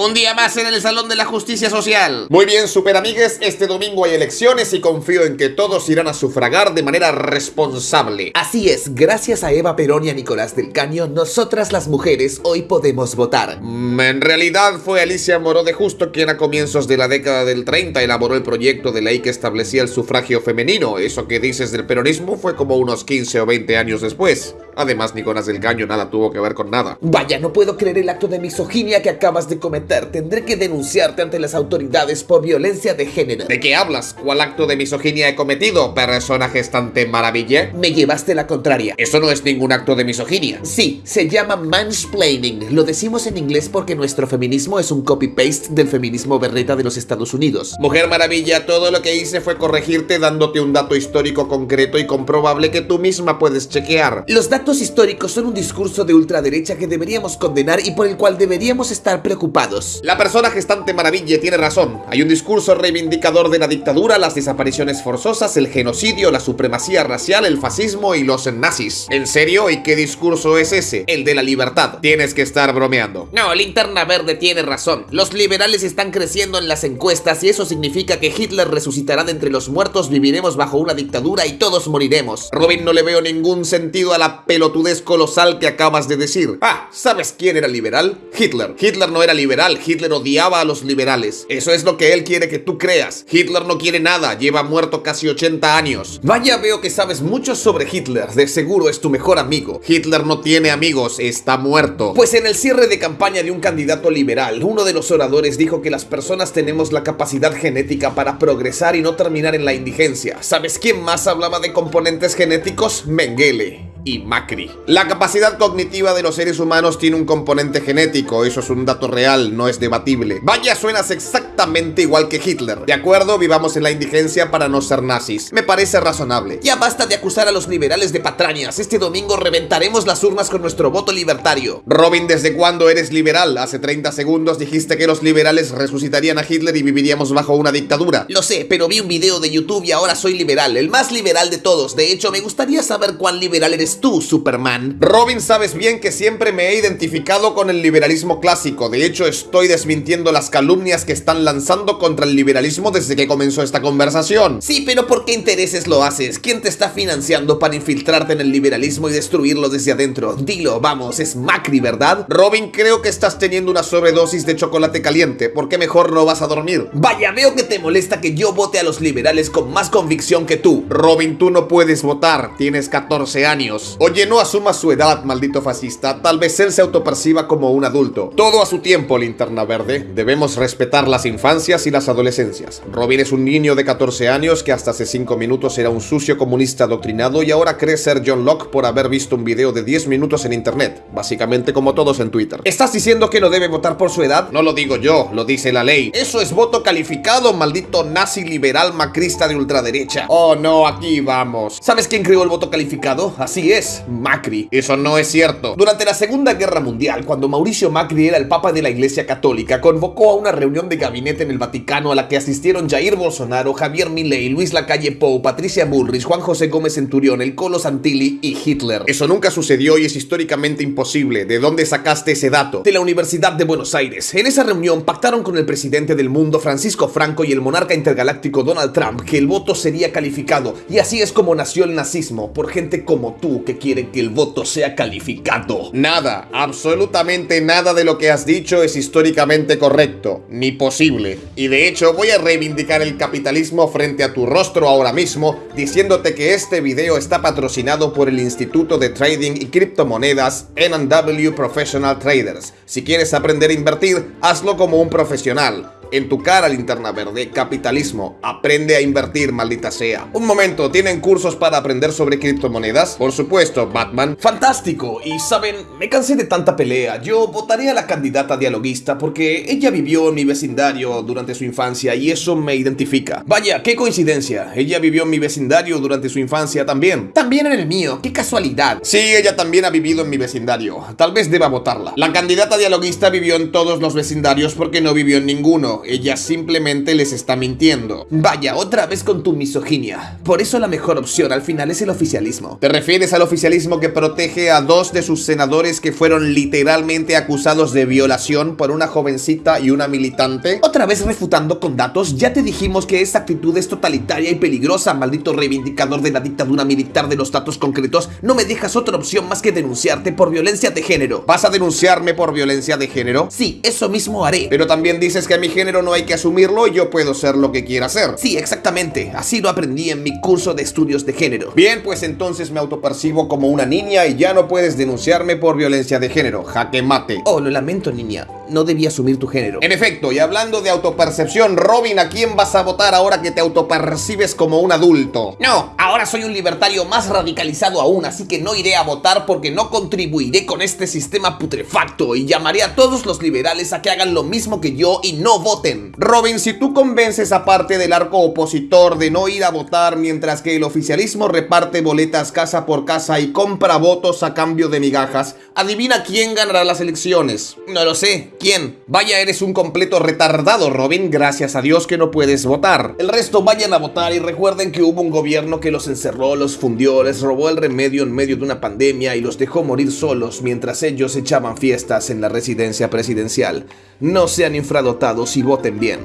Un día más en el Salón de la Justicia Social. Muy bien, super amigues, este domingo hay elecciones y confío en que todos irán a sufragar de manera responsable. Así es, gracias a Eva Perón y a Nicolás del Caño, nosotras las mujeres hoy podemos votar. Mm, en realidad fue Alicia Moró de Justo quien a comienzos de la década del 30 elaboró el proyecto de ley que establecía el sufragio femenino. Eso que dices del peronismo fue como unos 15 o 20 años después. Además, Nicolás del Caño nada tuvo que ver con nada. Vaya, no puedo creer el acto de misoginia que acabas de cometer tendré que denunciarte ante las autoridades por violencia de género. ¿De qué hablas? ¿Cuál acto de misoginia he cometido, persona gestante maravilla? Me llevaste la contraria. Eso no es ningún acto de misoginia. Sí, se llama mansplaining. Lo decimos en inglés porque nuestro feminismo es un copy-paste del feminismo berreta de los Estados Unidos. Mujer maravilla, todo lo que hice fue corregirte dándote un dato histórico concreto y comprobable que tú misma puedes chequear. Los datos históricos son un discurso de ultraderecha que deberíamos condenar y por el cual deberíamos estar preocupados. La persona gestante maravilla tiene razón. Hay un discurso reivindicador de la dictadura, las desapariciones forzosas, el genocidio, la supremacía racial, el fascismo y los nazis. ¿En serio? ¿Y qué discurso es ese? El de la libertad. Tienes que estar bromeando. No, Linterna Verde tiene razón. Los liberales están creciendo en las encuestas y eso significa que Hitler resucitará de entre los muertos, viviremos bajo una dictadura y todos moriremos. Robin, no le veo ningún sentido a la pelotudez colosal que acabas de decir. Ah, ¿sabes quién era liberal? Hitler. Hitler no era liberal Hitler odiaba a los liberales. Eso es lo que él quiere que tú creas. Hitler no quiere nada, lleva muerto casi 80 años. Vaya, veo que sabes mucho sobre Hitler. De seguro es tu mejor amigo. Hitler no tiene amigos, está muerto. Pues en el cierre de campaña de un candidato liberal, uno de los oradores dijo que las personas tenemos la capacidad genética para progresar y no terminar en la indigencia. ¿Sabes quién más hablaba de componentes genéticos? Mengele y Macri. La capacidad cognitiva de los seres humanos tiene un componente genético, eso es un dato real, no es debatible. Vaya, suenas exactamente igual que Hitler. De acuerdo, vivamos en la indigencia para no ser nazis. Me parece razonable. Ya basta de acusar a los liberales de patrañas. Este domingo reventaremos las urnas con nuestro voto libertario. Robin, ¿desde cuándo eres liberal? Hace 30 segundos dijiste que los liberales resucitarían a Hitler y viviríamos bajo una dictadura. Lo sé, pero vi un video de YouTube y ahora soy liberal, el más liberal de todos. De hecho, me gustaría saber cuán liberal eres tú, Superman? Robin, sabes bien que siempre me he identificado con el liberalismo clásico. De hecho, estoy desmintiendo las calumnias que están lanzando contra el liberalismo desde que comenzó esta conversación. Sí, pero ¿por qué intereses lo haces? ¿Quién te está financiando para infiltrarte en el liberalismo y destruirlo desde adentro? Dilo, vamos, es Macri, ¿verdad? Robin, creo que estás teniendo una sobredosis de chocolate caliente. ¿Por qué mejor no vas a dormir? Vaya, veo que te molesta que yo vote a los liberales con más convicción que tú. Robin, tú no puedes votar. Tienes 14 años. Oye, no asuma su edad, maldito fascista. Tal vez él se autoperciba como un adulto. Todo a su tiempo, linterna verde. Debemos respetar las infancias y las adolescencias. Robin es un niño de 14 años que hasta hace 5 minutos era un sucio comunista adoctrinado y ahora cree ser John Locke por haber visto un video de 10 minutos en internet. Básicamente como todos en Twitter. ¿Estás diciendo que no debe votar por su edad? No lo digo yo, lo dice la ley. Eso es voto calificado, maldito nazi liberal macrista de ultraderecha. Oh no, aquí vamos. ¿Sabes quién creó el voto calificado? Así es Macri. Eso no es cierto. Durante la Segunda Guerra Mundial, cuando Mauricio Macri era el Papa de la Iglesia Católica, convocó a una reunión de gabinete en el Vaticano a la que asistieron Jair Bolsonaro, Javier Milei, Luis Lacalle Pou, Patricia Bullrich, Juan José Gómez Centurión, el Colo Santilli y Hitler. Eso nunca sucedió y es históricamente imposible. ¿De dónde sacaste ese dato? De la Universidad de Buenos Aires. En esa reunión pactaron con el presidente del mundo, Francisco Franco, y el monarca intergaláctico Donald Trump, que el voto sería calificado. Y así es como nació el nazismo, por gente como tú, que quiere que el voto sea calificado. Nada, absolutamente nada de lo que has dicho es históricamente correcto, ni posible. Y de hecho voy a reivindicar el capitalismo frente a tu rostro ahora mismo, diciéndote que este video está patrocinado por el Instituto de Trading y Criptomonedas NW Professional Traders. Si quieres aprender a invertir, hazlo como un profesional. En tu cara, linterna verde, capitalismo. Aprende a invertir, maldita sea. Un momento, ¿tienen cursos para aprender sobre criptomonedas? Por supuesto, Batman. Fantástico. Y saben, me cansé de tanta pelea. Yo votaré a la candidata dialoguista porque ella vivió en mi vecindario durante su infancia y eso me identifica. Vaya, qué coincidencia. Ella vivió en mi vecindario durante su infancia también. También en el mío. Qué casualidad. Sí, ella también ha vivido en mi vecindario. Tal vez deba votarla. La candidata dialoguista vivió en todos los vecindarios porque no vivió en ninguno ella simplemente les está mintiendo. Vaya, otra vez con tu misoginia. Por eso la mejor opción al final es el oficialismo. ¿Te refieres al oficialismo que protege a dos de sus senadores que fueron literalmente acusados de violación por una jovencita y una militante? Otra vez refutando con datos, ya te dijimos que esta actitud es totalitaria y peligrosa, maldito reivindicador de la dictadura militar de los datos concretos. No me dejas otra opción más que denunciarte por violencia de género. ¿Vas a denunciarme por violencia de género? Sí, eso mismo haré. Pero también dices que a mi género no hay que asumirlo yo puedo ser lo que quiera ser. Sí, exactamente. Así lo aprendí en mi curso de estudios de género. Bien, pues entonces me autopercibo como una niña y ya no puedes denunciarme por violencia de género. Jaque mate. Oh, lo lamento, niña. No debía asumir tu género. En efecto, y hablando de autopercepción, Robin, ¿a quién vas a votar ahora que te autopercibes como un adulto? No, ahora soy un libertario más radicalizado aún, así que no iré a votar porque no contribuiré con este sistema putrefacto y llamaré a todos los liberales a que hagan lo mismo que yo y no voten. Robin, si tú convences a parte del arco opositor de no ir a votar mientras que el oficialismo reparte boletas casa por casa y compra votos a cambio de migajas, adivina quién ganará las elecciones. No lo sé, ¿Quién? Vaya, eres un completo retardado, Robin. Gracias a Dios que no puedes votar. El resto vayan a votar y recuerden que hubo un gobierno que los encerró, los fundió, les robó el remedio en medio de una pandemia y los dejó morir solos mientras ellos echaban fiestas en la residencia presidencial. No sean infradotados y voten bien.